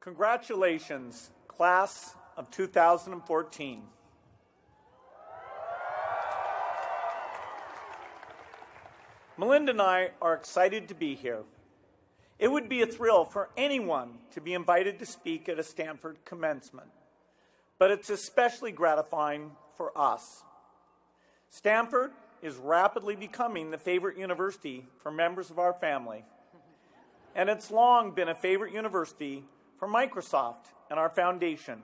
Congratulations, class of 2014. Melinda and I are excited to be here. It would be a thrill for anyone to be invited to speak at a Stanford commencement, but it's especially gratifying for us. Stanford is rapidly becoming the favorite university for members of our family, and it's long been a favorite university for Microsoft and our foundation.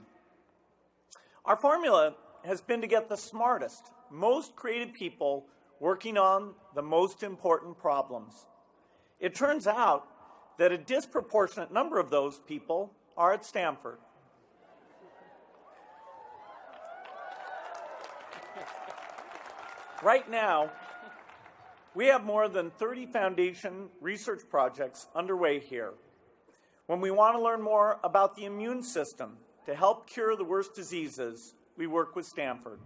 Our formula has been to get the smartest, most creative people working on the most important problems. It turns out that a disproportionate number of those people are at Stanford. Right now, we have more than 30 foundation research projects underway here. When we want to learn more about the immune system to help cure the worst diseases, we work with Stanford.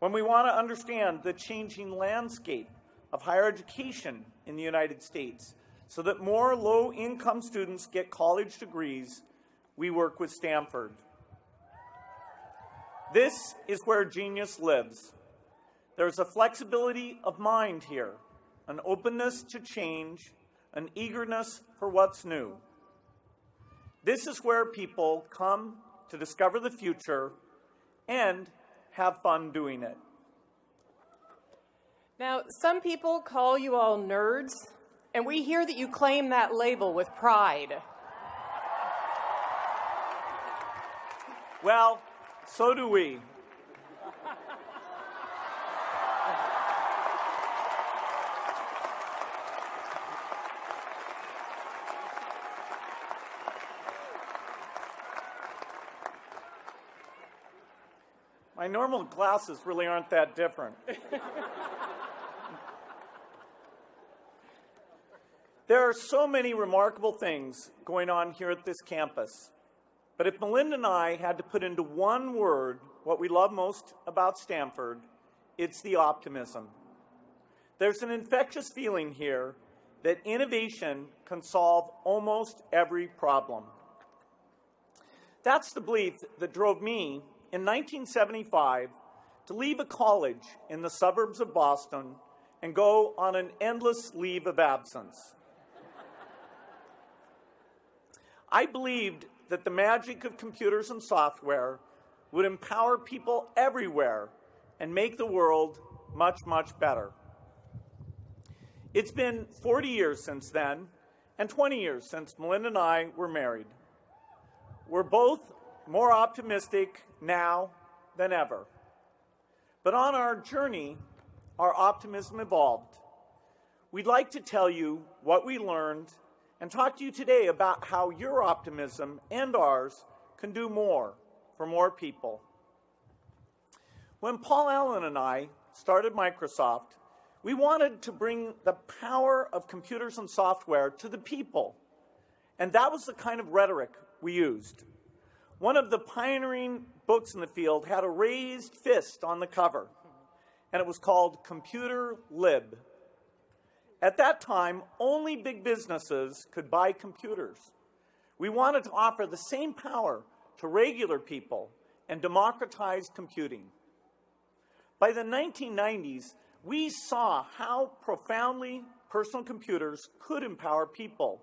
When we want to understand the changing landscape of higher education in the United States so that more low-income students get college degrees, we work with Stanford. This is where genius lives. There's a flexibility of mind here, an openness to change, an eagerness for what's new. This is where people come to discover the future and have fun doing it. Now, some people call you all nerds, and we hear that you claim that label with pride. Well, so do we. My normal glasses really aren't that different. there are so many remarkable things going on here at this campus. But if Melinda and I had to put into one word what we love most about Stanford, it's the optimism. There's an infectious feeling here that innovation can solve almost every problem. That's the belief that drove me in 1975 to leave a college in the suburbs of Boston and go on an endless leave of absence. I believed that the magic of computers and software would empower people everywhere and make the world much, much better. It's been 40 years since then, and 20 years since Melinda and I were married. We're both more optimistic now than ever. But on our journey, our optimism evolved. We'd like to tell you what we learned and talk to you today about how your optimism and ours can do more for more people. When Paul Allen and I started Microsoft, we wanted to bring the power of computers and software to the people. And that was the kind of rhetoric we used. One of the pioneering books in the field had a raised fist on the cover, and it was called Computer Lib. At that time, only big businesses could buy computers. We wanted to offer the same power to regular people and democratize computing. By the 1990s, we saw how profoundly personal computers could empower people.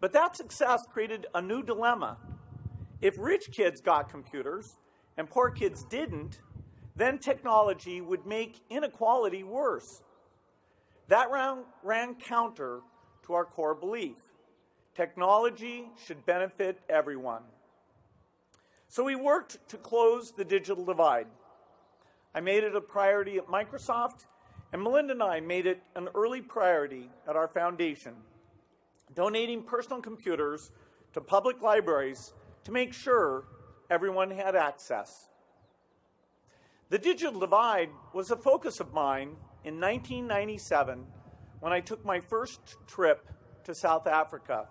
But that success created a new dilemma if rich kids got computers and poor kids didn't, then technology would make inequality worse. That ran, ran counter to our core belief. Technology should benefit everyone. So we worked to close the digital divide. I made it a priority at Microsoft, and Melinda and I made it an early priority at our foundation, donating personal computers to public libraries to make sure everyone had access. The digital divide was a focus of mine in 1997 when I took my first trip to South Africa.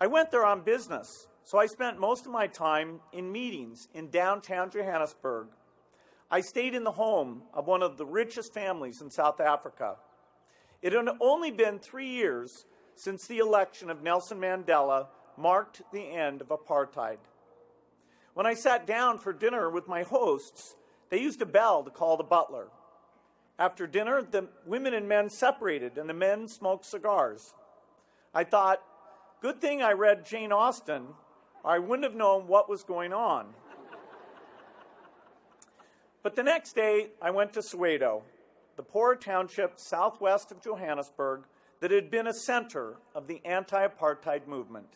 I went there on business, so I spent most of my time in meetings in downtown Johannesburg. I stayed in the home of one of the richest families in South Africa. It had only been three years since the election of Nelson Mandela marked the end of apartheid. When I sat down for dinner with my hosts, they used a bell to call the butler. After dinner, the women and men separated and the men smoked cigars. I thought, good thing I read Jane Austen, or I wouldn't have known what was going on. but the next day, I went to Soweto, the poor township southwest of Johannesburg that had been a center of the anti apartheid movement.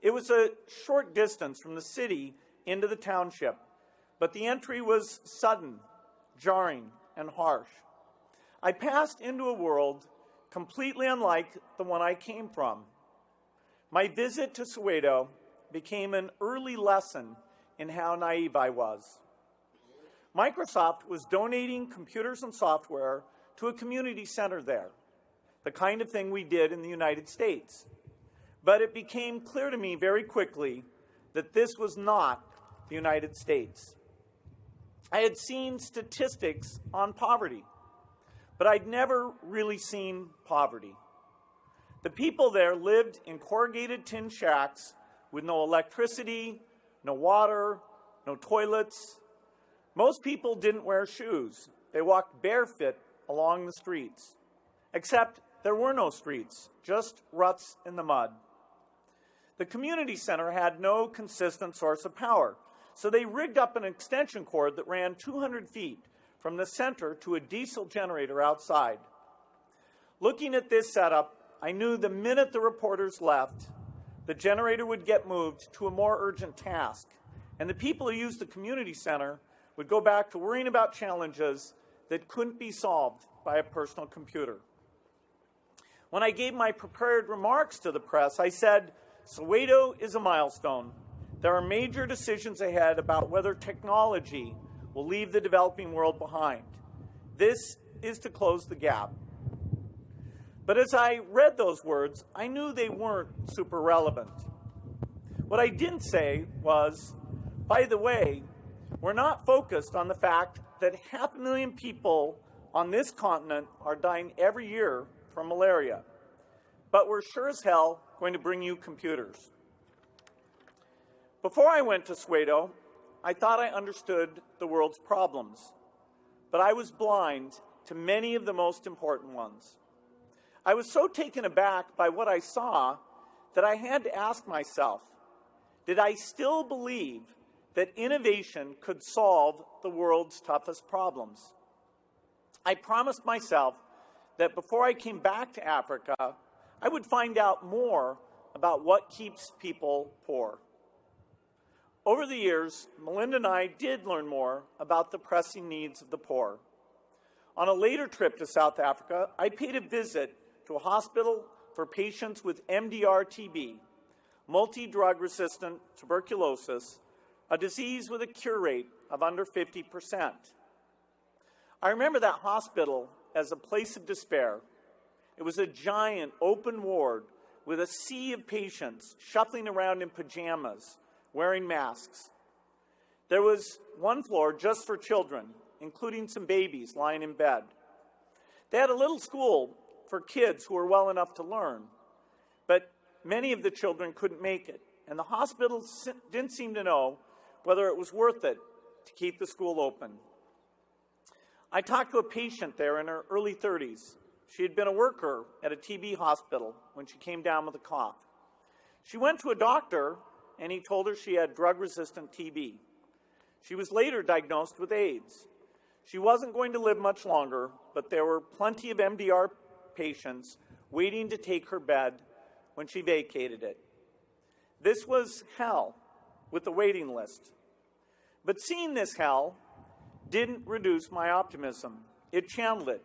It was a short distance from the city into the township, but the entry was sudden, jarring, and harsh. I passed into a world completely unlike the one I came from. My visit to Soweto became an early lesson in how naive I was. Microsoft was donating computers and software to a community center there, the kind of thing we did in the United States. But it became clear to me very quickly that this was not the United States. I had seen statistics on poverty, but I'd never really seen poverty. The people there lived in corrugated tin shacks with no electricity, no water, no toilets. Most people didn't wear shoes. They walked barefoot along the streets. Except there were no streets, just ruts in the mud. The community center had no consistent source of power, so they rigged up an extension cord that ran 200 feet from the center to a diesel generator outside. Looking at this setup, I knew the minute the reporters left, the generator would get moved to a more urgent task, and the people who used the community center would go back to worrying about challenges that couldn't be solved by a personal computer. When I gave my prepared remarks to the press, I said, Soweto is a milestone. There are major decisions ahead about whether technology will leave the developing world behind. This is to close the gap. But as I read those words, I knew they weren't super relevant. What I didn't say was, by the way, we're not focused on the fact that half a million people on this continent are dying every year from malaria. But we're sure as hell going to bring you computers. Before I went to Soweto, I thought I understood the world's problems, but I was blind to many of the most important ones. I was so taken aback by what I saw that I had to ask myself, did I still believe that innovation could solve the world's toughest problems? I promised myself that before I came back to Africa, I would find out more about what keeps people poor. Over the years, Melinda and I did learn more about the pressing needs of the poor. On a later trip to South Africa, I paid a visit to a hospital for patients with MDR TB, multi drug resistant tuberculosis, a disease with a cure rate of under 50%. I remember that hospital as a place of despair it was a giant open ward with a sea of patients shuffling around in pajamas, wearing masks. There was one floor just for children, including some babies lying in bed. They had a little school for kids who were well enough to learn, but many of the children couldn't make it, and the hospital didn't seem to know whether it was worth it to keep the school open. I talked to a patient there in her early 30s she had been a worker at a TB hospital when she came down with a cough. She went to a doctor and he told her she had drug resistant TB. She was later diagnosed with AIDS. She wasn't going to live much longer, but there were plenty of MDR patients waiting to take her bed when she vacated it. This was hell with the waiting list. But seeing this hell didn't reduce my optimism, it channeled it.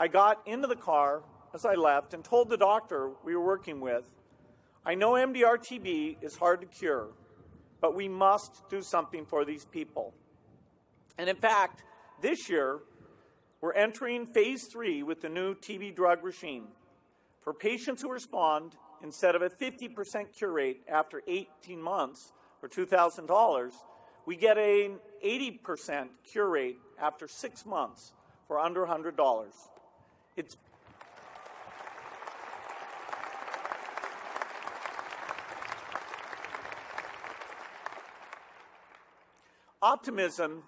I got into the car as I left and told the doctor we were working with, I know MDR TB is hard to cure, but we must do something for these people. And in fact, this year, we're entering phase three with the new TB drug regime. For patients who respond, instead of a 50% cure rate after 18 months or $2,000, we get an 80% cure rate after six months for under $100. It's Optimism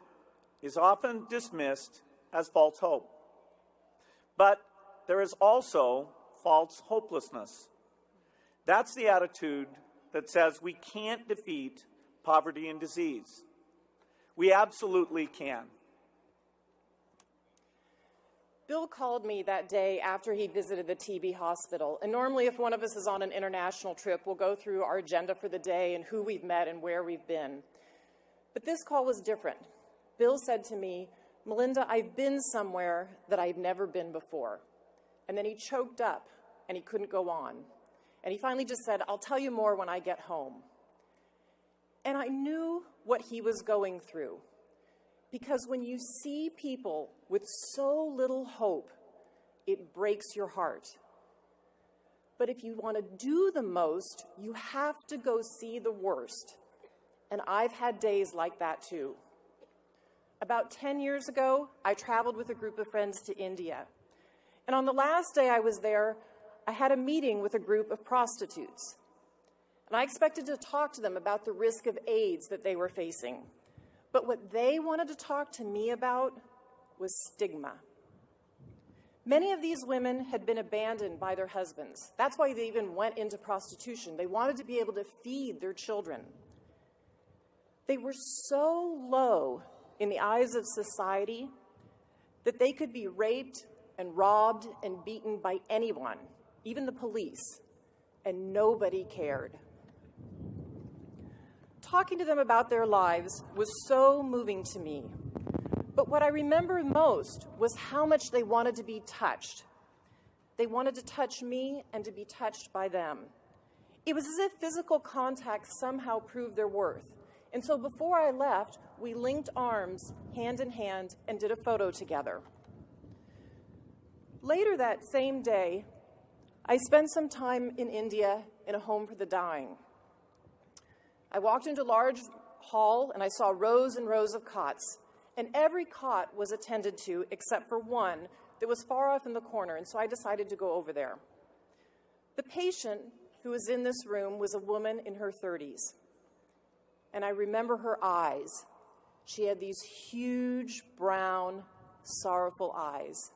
is often dismissed as false hope. But there is also false hopelessness. That's the attitude that says we can't defeat poverty and disease. We absolutely can. Bill called me that day after he visited the TB hospital. And normally, if one of us is on an international trip, we'll go through our agenda for the day and who we've met and where we've been. But this call was different. Bill said to me, Melinda, I've been somewhere that I've never been before. And then he choked up and he couldn't go on. And he finally just said, I'll tell you more when I get home. And I knew what he was going through. Because when you see people with so little hope, it breaks your heart. But if you want to do the most, you have to go see the worst. And I've had days like that too. About 10 years ago, I traveled with a group of friends to India. And on the last day I was there, I had a meeting with a group of prostitutes. And I expected to talk to them about the risk of AIDS that they were facing. But what they wanted to talk to me about was stigma. Many of these women had been abandoned by their husbands. That's why they even went into prostitution. They wanted to be able to feed their children. They were so low in the eyes of society that they could be raped and robbed and beaten by anyone, even the police, and nobody cared talking to them about their lives was so moving to me. But what I remember most was how much they wanted to be touched. They wanted to touch me and to be touched by them. It was as if physical contact somehow proved their worth. And so before I left, we linked arms, hand in hand, and did a photo together. Later that same day, I spent some time in India in a home for the dying. I walked into a large hall and I saw rows and rows of cots. And every cot was attended to except for one that was far off in the corner, and so I decided to go over there. The patient who was in this room was a woman in her 30s. And I remember her eyes. She had these huge, brown, sorrowful eyes.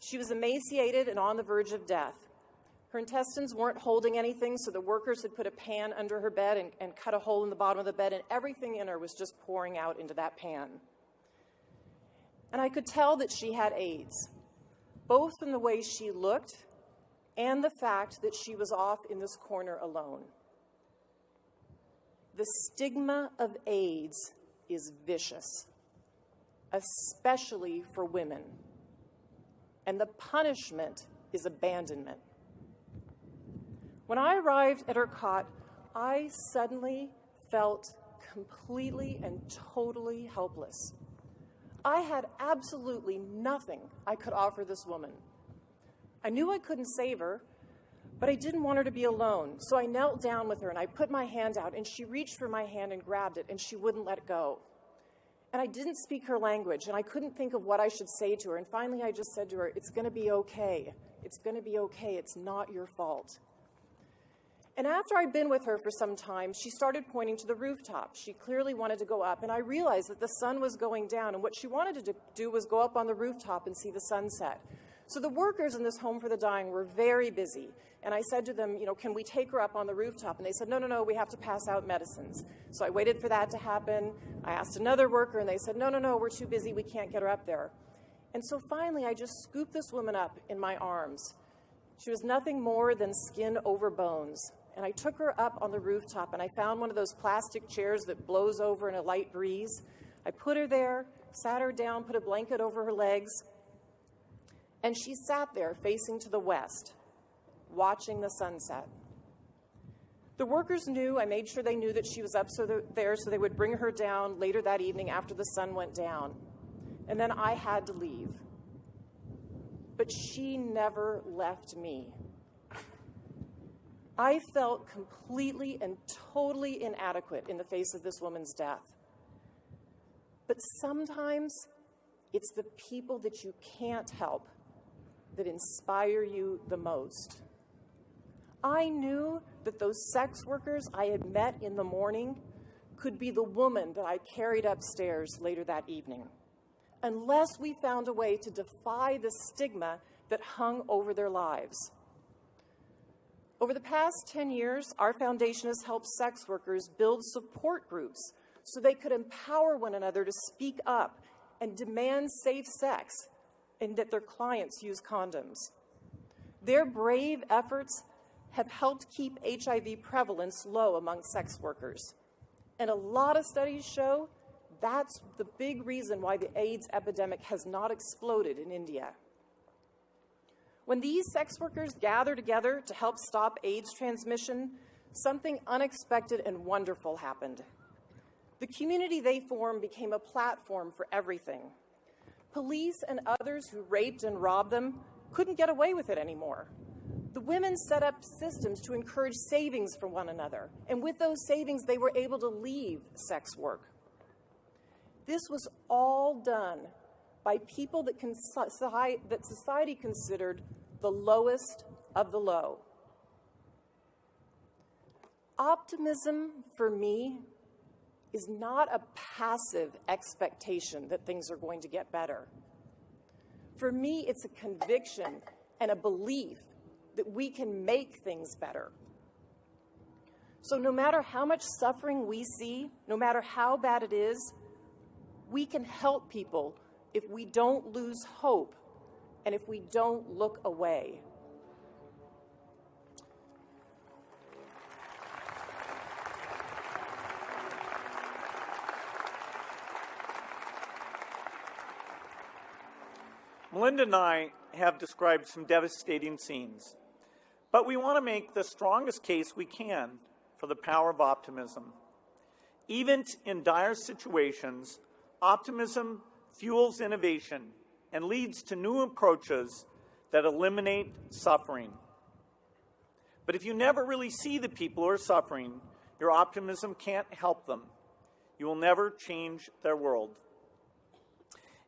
She was emaciated and on the verge of death. Her intestines weren't holding anything, so the workers had put a pan under her bed and, and cut a hole in the bottom of the bed, and everything in her was just pouring out into that pan. And I could tell that she had AIDS, both in the way she looked and the fact that she was off in this corner alone. The stigma of AIDS is vicious, especially for women. And the punishment is abandonment. When I arrived at her cot, I suddenly felt completely and totally helpless. I had absolutely nothing I could offer this woman. I knew I couldn't save her, but I didn't want her to be alone. So I knelt down with her and I put my hand out, and she reached for my hand and grabbed it, and she wouldn't let go. And I didn't speak her language, and I couldn't think of what I should say to her. And finally, I just said to her, It's going to be okay. It's going to be okay. It's not your fault. And after I'd been with her for some time, she started pointing to the rooftop. She clearly wanted to go up, and I realized that the sun was going down, and what she wanted to do was go up on the rooftop and see the sunset. So the workers in this home for the dying were very busy, and I said to them, you know, can we take her up on the rooftop? And they said, no, no, no, we have to pass out medicines. So I waited for that to happen. I asked another worker, and they said, no, no, no, we're too busy, we can't get her up there. And so finally, I just scooped this woman up in my arms. She was nothing more than skin over bones and I took her up on the rooftop and I found one of those plastic chairs that blows over in a light breeze. I put her there, sat her down, put a blanket over her legs, and she sat there facing to the west, watching the sunset. The workers knew, I made sure they knew that she was up so there so they would bring her down later that evening after the sun went down. And then I had to leave. But she never left me. I felt completely and totally inadequate in the face of this woman's death. But sometimes it's the people that you can't help that inspire you the most. I knew that those sex workers I had met in the morning could be the woman that I carried upstairs later that evening, unless we found a way to defy the stigma that hung over their lives. Over the past 10 years, our foundation has helped sex workers build support groups so they could empower one another to speak up and demand safe sex and that their clients use condoms. Their brave efforts have helped keep HIV prevalence low among sex workers. And a lot of studies show that's the big reason why the AIDS epidemic has not exploded in India. When these sex workers gather together to help stop AIDS transmission, something unexpected and wonderful happened. The community they formed became a platform for everything. Police and others who raped and robbed them couldn't get away with it anymore. The women set up systems to encourage savings for one another, and with those savings, they were able to leave sex work. This was all done by people that, that society considered the lowest of the low. Optimism for me is not a passive expectation that things are going to get better. For me, it's a conviction and a belief that we can make things better. So, no matter how much suffering we see, no matter how bad it is, we can help people if we don't lose hope and if we don't look away. Melinda and I have described some devastating scenes, but we want to make the strongest case we can for the power of optimism. Even in dire situations, optimism fuels innovation and leads to new approaches that eliminate suffering. But if you never really see the people who are suffering, your optimism can't help them. You will never change their world.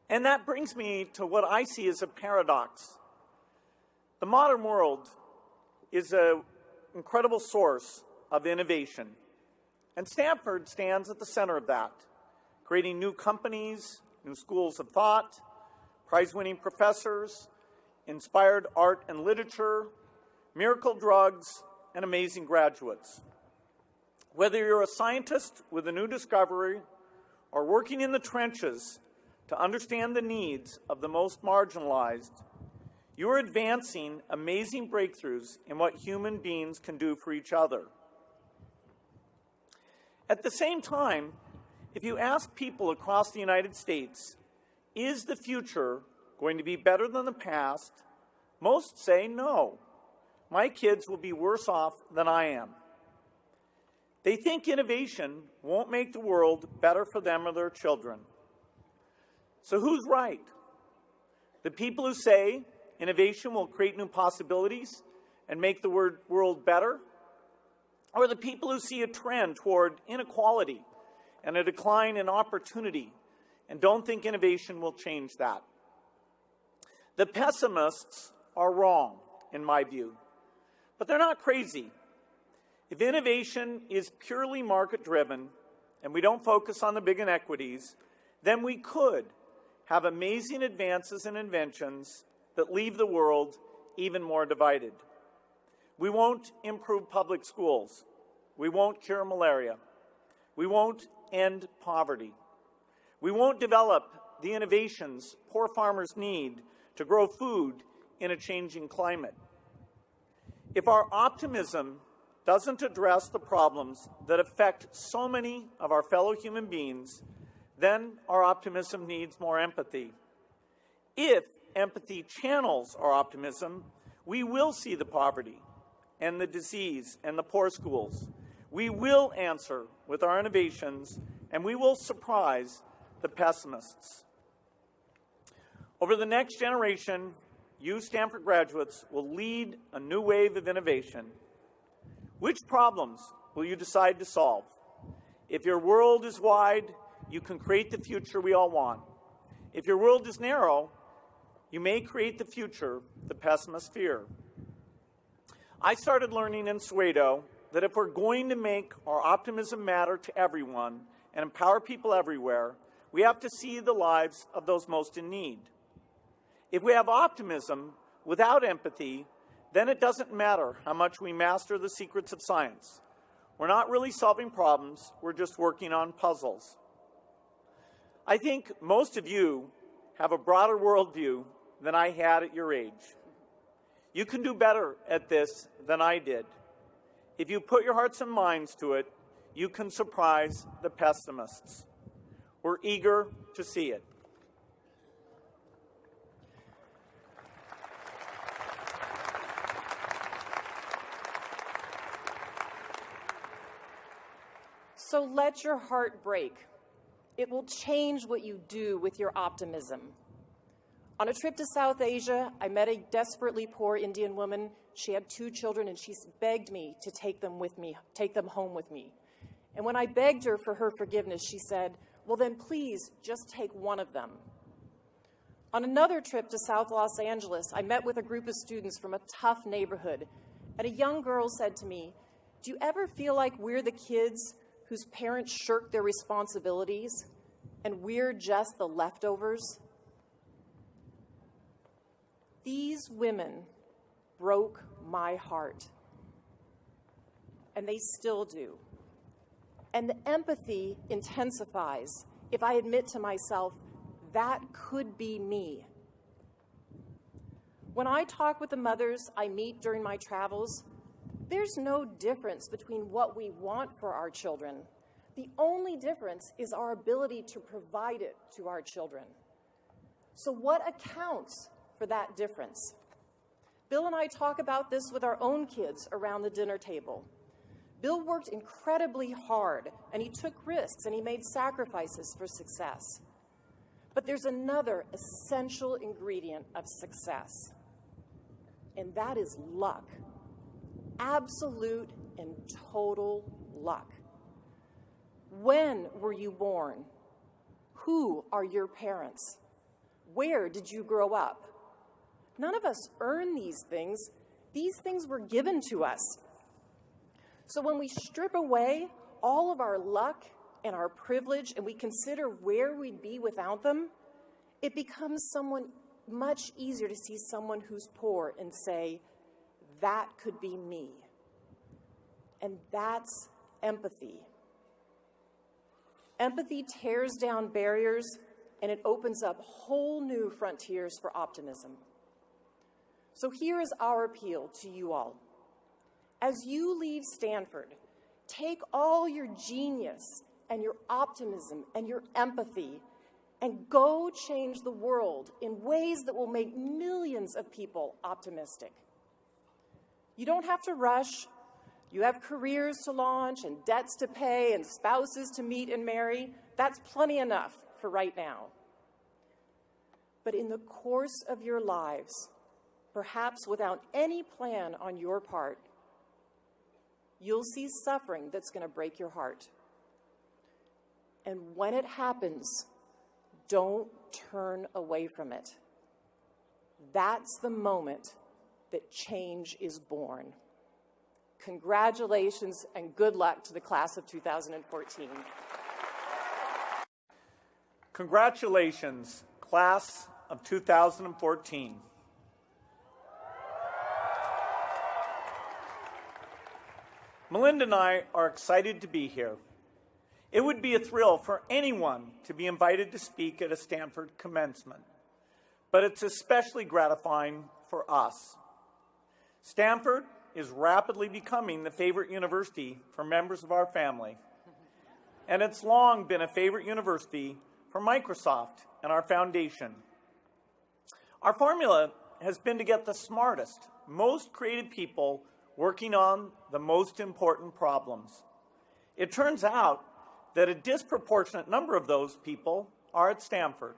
And that brings me to what I see as a paradox. The modern world is an incredible source of innovation, and Stanford stands at the center of that, creating new companies, new schools of thought, prize winning professors, inspired art and literature, miracle drugs, and amazing graduates. Whether you're a scientist with a new discovery or working in the trenches to understand the needs of the most marginalized, you are advancing amazing breakthroughs in what human beings can do for each other. At the same time, if you ask people across the United States, is the future going to be better than the past? Most say no. My kids will be worse off than I am. They think innovation won't make the world better for them or their children. So who's right? The people who say innovation will create new possibilities and make the world better? Or the people who see a trend toward inequality and a decline in opportunity and don't think innovation will change that? The pessimists are wrong, in my view, but they're not crazy. If innovation is purely market driven and we don't focus on the big inequities, then we could have amazing advances and inventions that leave the world even more divided. We won't improve public schools. We won't cure malaria. We won't end poverty. We won't develop the innovations poor farmers need to grow food in a changing climate. If our optimism doesn't address the problems that affect so many of our fellow human beings, then our optimism needs more empathy. If empathy channels our optimism, we will see the poverty and the disease and the poor schools. We will answer with our innovations, and we will surprise the pessimists. Over the next generation, you Stanford graduates will lead a new wave of innovation. Which problems will you decide to solve? If your world is wide, you can create the future we all want. If your world is narrow, you may create the future the pessimists fear. I started learning in Soweto that if we're going to make our optimism matter to everyone and empower people everywhere, we have to see the lives of those most in need. If we have optimism without empathy, then it doesn't matter how much we master the secrets of science. We're not really solving problems, we're just working on puzzles. I think most of you have a broader worldview than I had at your age. You can do better at this than I did. If you put your hearts and minds to it, you can surprise the pessimists. We're eager to see it. So let your heart break. It will change what you do with your optimism. On a trip to South Asia, I met a desperately poor Indian woman. She had two children and she begged me to take them with me, take them home with me. And when I begged her for her forgiveness, she said, well then please just take one of them. On another trip to South Los Angeles, I met with a group of students from a tough neighborhood. And a young girl said to me, do you ever feel like we're the kids whose parents shirk their responsibilities and we're just the leftovers? These women broke my heart, and they still do. And the empathy intensifies if I admit to myself, that could be me. When I talk with the mothers I meet during my travels, there's no difference between what we want for our children. The only difference is our ability to provide it to our children. So what accounts for that difference. Bill and I talk about this with our own kids around the dinner table. Bill worked incredibly hard, and he took risks, and he made sacrifices for success. But there's another essential ingredient of success, and that is luck. Absolute and total luck. When were you born? Who are your parents? Where did you grow up? None of us earn these things. These things were given to us. So when we strip away all of our luck and our privilege and we consider where we'd be without them, it becomes someone much easier to see someone who's poor and say, that could be me. And that's empathy. Empathy tears down barriers and it opens up whole new frontiers for optimism. So here is our appeal to you all. As you leave Stanford, take all your genius and your optimism and your empathy and go change the world in ways that will make millions of people optimistic. You don't have to rush. You have careers to launch and debts to pay and spouses to meet and marry. That's plenty enough for right now. But in the course of your lives, perhaps without any plan on your part, you'll see suffering that's going to break your heart. And when it happens, don't turn away from it. That's the moment that change is born. Congratulations and good luck to the class of 2014. Congratulations, class of 2014. Melinda and I are excited to be here. It would be a thrill for anyone to be invited to speak at a Stanford commencement, but it's especially gratifying for us. Stanford is rapidly becoming the favorite university for members of our family, and it's long been a favorite university for Microsoft and our foundation. Our formula has been to get the smartest, most creative people working on the most important problems. It turns out that a disproportionate number of those people are at Stanford.